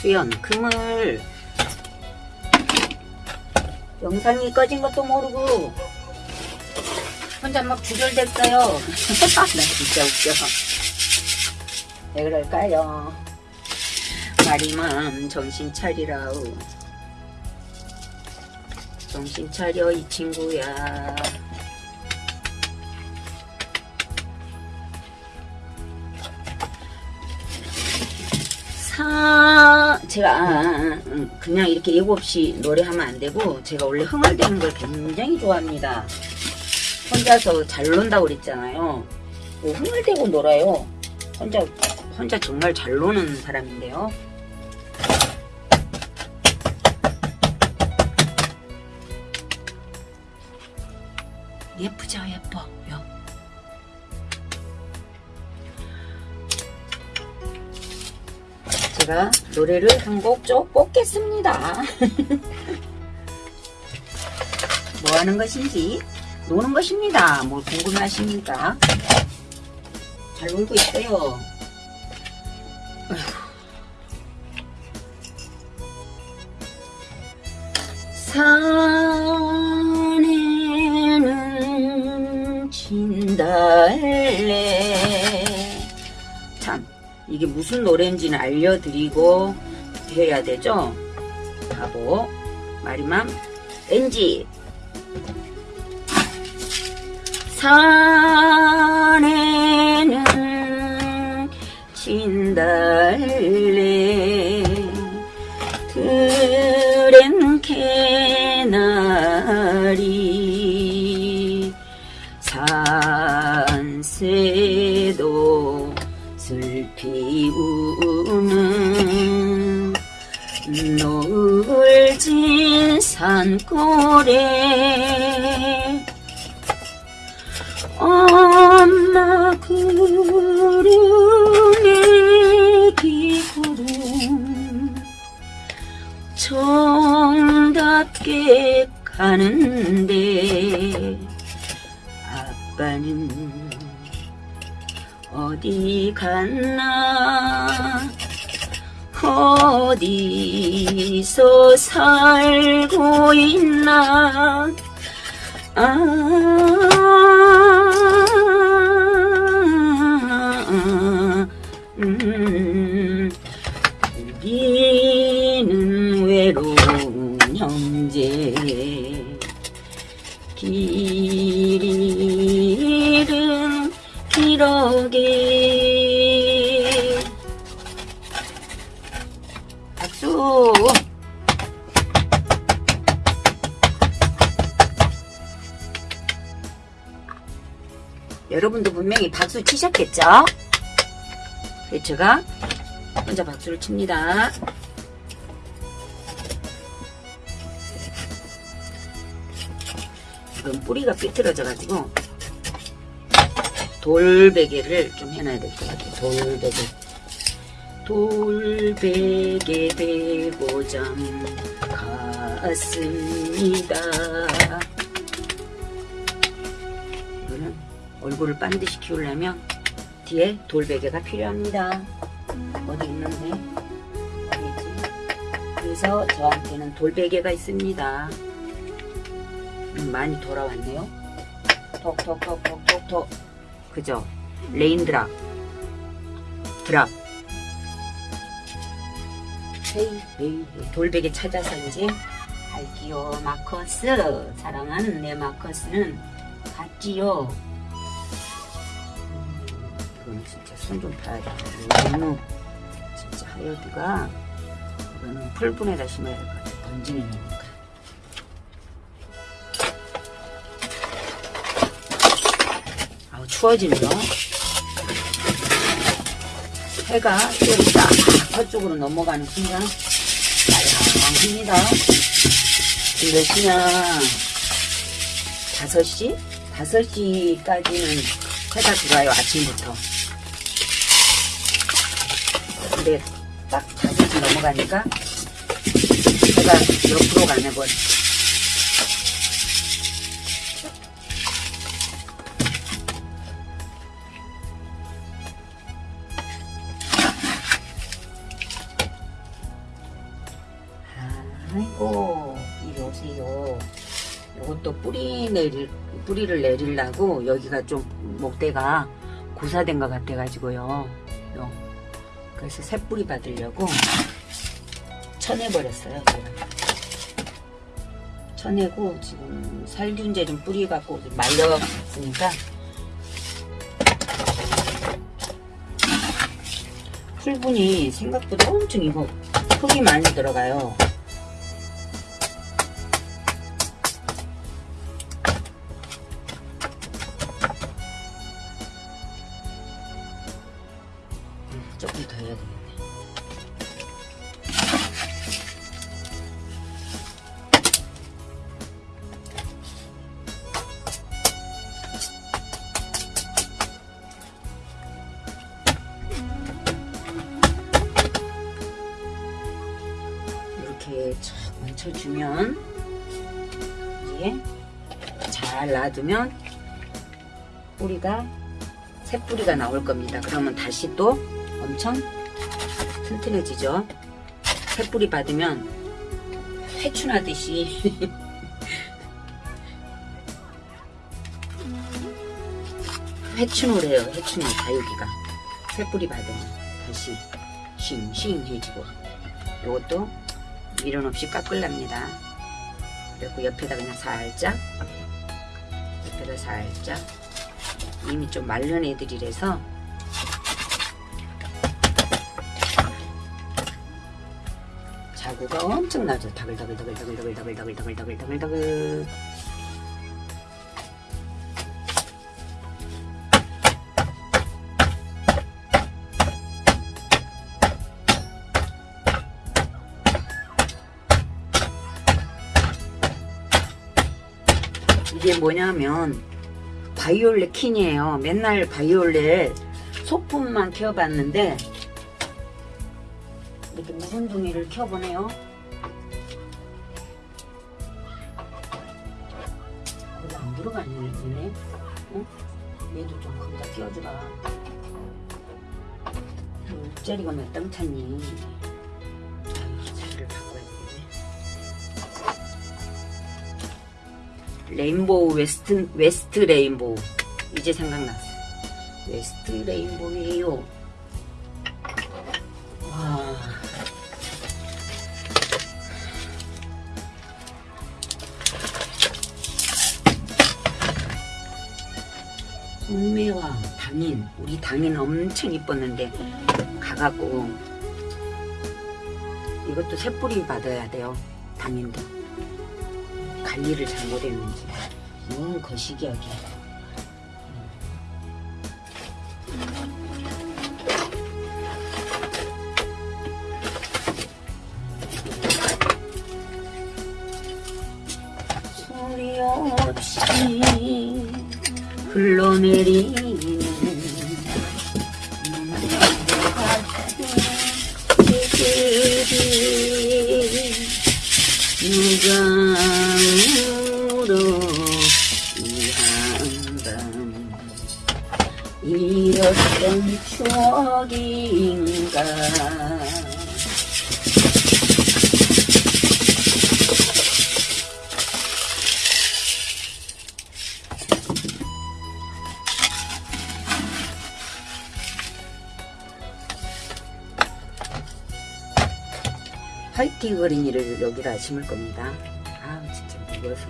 수연 그물 영상이 꺼진 것도 모르고 혼자 막 주절됐어요. 나 진짜 웃겨. 왜 그럴까요? 마리맘 정신 차리라우. 정신 차려 이 친구야. 사 제가 아, 음, 그냥 이렇게 예고 없이 노래하면 안 되고 제가 원래 흥얼대는 걸 굉장히 좋아합니다. 혼자서 잘 논다고 그랬잖아요. 뭐 흥얼대고 놀아요. 혼자 혼자 정말 잘 노는 사람인데요. 제가 노래를 한곡쭉 뽑겠습니다. 뭐 하는 것인지 노는 것입니다. 뭘 궁금하십니까? 잘 놀고 있어요. 아이고. 산에는 진달래 이게 무슨 노래인지는 알려드리고 해야 되죠? 바보 마리맘 NG 산에는 진달 피 우는 노을진 산골에 엄마 구름에 기구름 정답게 가는데 아빠는 어디 갔나? 어디서 살고 있나? 아, 음, 우리는 외로운 여러분도 분명히 박수 치셨겠죠? 제가 혼자 박수를 칩니다. 지금 뿌리가 삐뚤어져가지고 돌베개를 좀 해놔야 될 것 같아요. 돌베개. 돌베개 베고장 갔습니다. 얼굴을 반드시 키우려면 뒤에 돌베개가 필요합니다. 어디 있는데? 그래서 저한테는 돌베개가 있습니다. 음, 많이 돌아왔네요. 톡톡톡톡톡톡. 그죠? 레인드랍. 드랍. 헤이, 헤이. 돌베개 찾아서인지 갈기요. 마커스. 사랑하는 내 마커스는 갔지요. 음, 이거는 진짜 손 좀 봐야겠다. 너무 진짜 하여두가 이거는 풀분에다 심어야 될 것 같아. 번지는 거니까. 아우 추워지네요. 해가 좀딱 서쪽으로 넘어가는 순간. 지금 몇 시냐? 5시? 5시까지는 해가 들어와요 아침부터. 근데 딱 5시 넘어가니까 해가 옆으로 가네 버려. 아이고 이리 오세요. 이것도 뿌리 내릴 뿌리를 내리려고 여기가 좀 목대가 고사된 것 같아 가지고요. 요. 그래서 새 뿌리 받으려고 쳐내버렸어요. 쳐내고 지금 살균제 좀 뿌리갖고 좀 말렸으니까 풀분이 생각보다 엄청 이거 흙이 많이 들어가요. 이렇게 쫙 얹혀주면 이제 잘 놔두면 뿌리가 새 뿌리가 나올 겁니다. 그러면 다시 또 엄청 튼튼해지죠. 새 뿌리 받으면 회춘하듯이 회춘을 해요. 회춘을 다육이가 새 뿌리 받으면 다시 싱싱해지고 이것도 미련 없이 깎을랍니다. 그리고 옆에다 그냥 살짝 옆에다 살짝 이미 좀 마른 애들이라서 자구가 엄청나죠. 다글다글다글다글다글다글다글다글다글다글 뭐냐면 바이올렛 킨이에요. 맨날 바이올렛 소품만 키워봤는데 이렇게 묵은 둥이를 키워보네요. 거기 안 들어가네, 얘네. 어? 얘도 좀 거기다 끼워주라. 옷자리가 몇땀 찼니? 레인보우 웨스트 웨스트 레인보우 이제 생각났어. 웨스트 레인보우예요. 와. 동매와 당인 우리 당인 엄청 이뻤는데 가갖고 이것도 새뿌리 받아야 돼요. 당인도 관리를 잘못했는지. 너무 거시기하게 소리 없이 흘러내리 그린이를 여기다 심을 겁니다. 아 진짜 무거워서.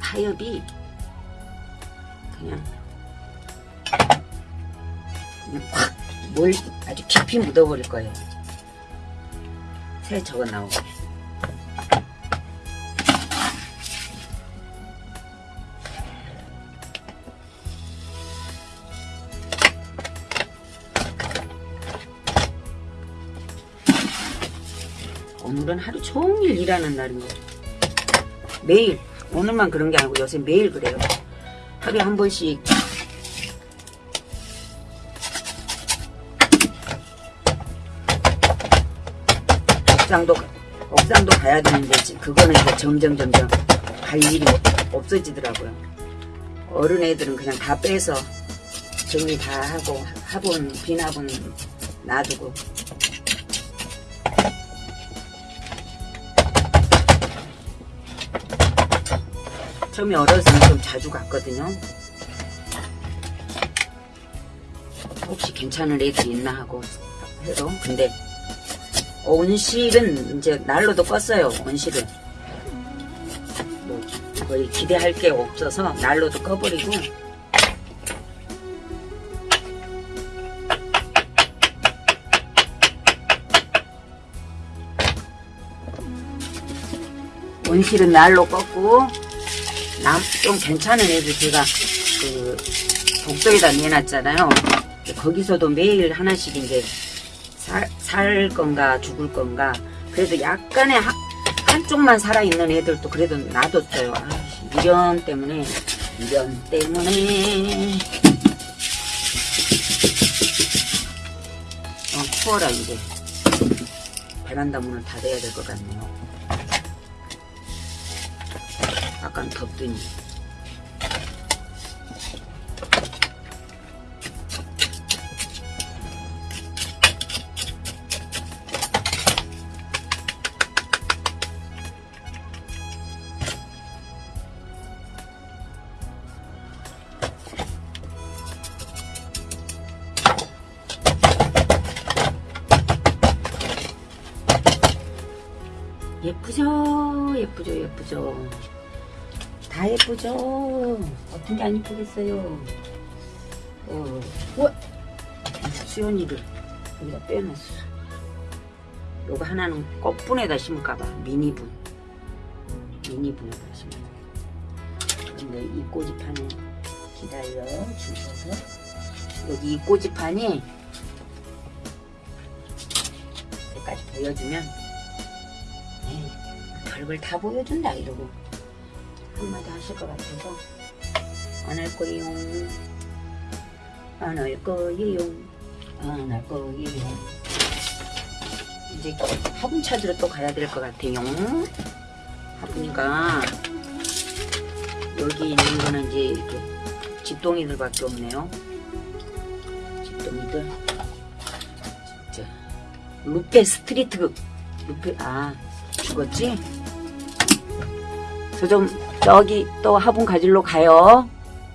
타협이 그냥 그냥 확 뭘 아주 깊이 묻어버릴 거예요. 새 저거 나오게. 오늘은 하루 종일 일하는 날인 거예요. 매일 오늘만 그런 게 아니고 요새 매일 그래요. 하루에 한 번씩 옥상도 옥상도 가야 되는데 지- 그거는 이제 점점 점점 갈 일이 없어지더라고요. 어른 애들은 그냥 다 빼서 정리 다 하고 화분 빈 화분 놔두고 처음에 어려서는 좀 자주 갔거든요. 혹시 괜찮은 애들이 있나 하고 해도 근데 온실은 이제 난로도 껐어요. 온실은 뭐 거의 기대할 게 없어서 난로도 꺼버리고 온실은 날로 껐고 남 좀 괜찮은 애들 제가 그 독소에다 내놨잖아요. 거기서도 매일 하나씩 이제 살, 살 건가 죽을 건가 그래도 약간의 하- 한쪽만 살아있는 애들도 그래도 놔뒀어요. 아이씨, 미련 때문에 미련 때문에 어, 추워라 이제 베란다 문을 닫아야 될 것 같네요. 약간 덥더니. 예쁘죠? 예쁘죠? 예쁘죠 다 예쁘죠? 어떤 게 안 예쁘겠어요? 어, 우와 수연이를 여기다 빼놨어. 요거 하나는 꽃분에다 심을까봐 미니분. 미니분에다 심어 근데 이 꼬지판을 기다려 주셔서. 여기 이 꼬지판이 여기까지 보여주면 에이, 별걸 다 보여준다 이러고 한마디 하실 것 같아서 안 할 거예요. 안 할 거예요. 안 할 거예요. 이제 화분 찾으러 또 가야 될 것 같아요. 화분이가 여기 있는 거는 이제 이렇게 집동이들 밖에 없네요. 집동이들. 진짜. 루페 스트리트 루페 아 죽었지? 저좀 저기 또 화분 가지러 가요.